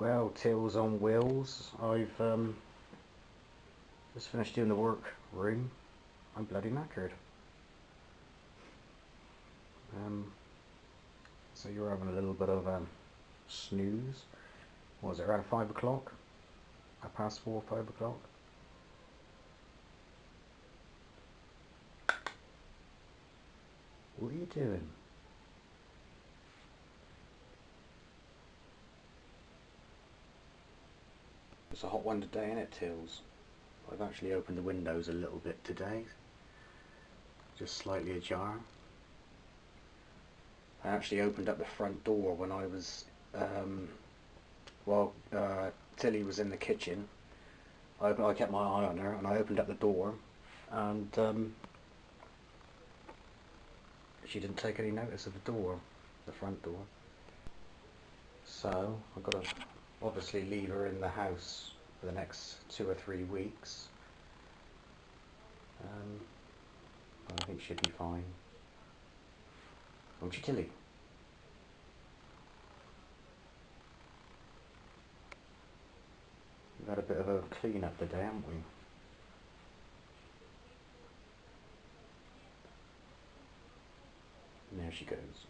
Well, Tills on wheels. I've um, just finished doing the work room. I'm bloody knackered. Um, so you're having a little bit of um, snooze. What was it, around 5 o'clock? At past 4 5 o'clock? What are you doing? It's a hot one today, isn't it, Tills? I've actually opened the windows a little bit today. Just slightly ajar. I actually opened up the front door when I was, um, uh, Tilly was in the kitchen. I, I kept my eye on her and I opened up the door and um, she didn't take any notice of the door, the front door. So I've got to obviously leave her in the house for the next two or three weeks. Um, I think she'll be fine. Won't you, Tilly? We've had a bit of a clean up today, haven't we? And there she goes.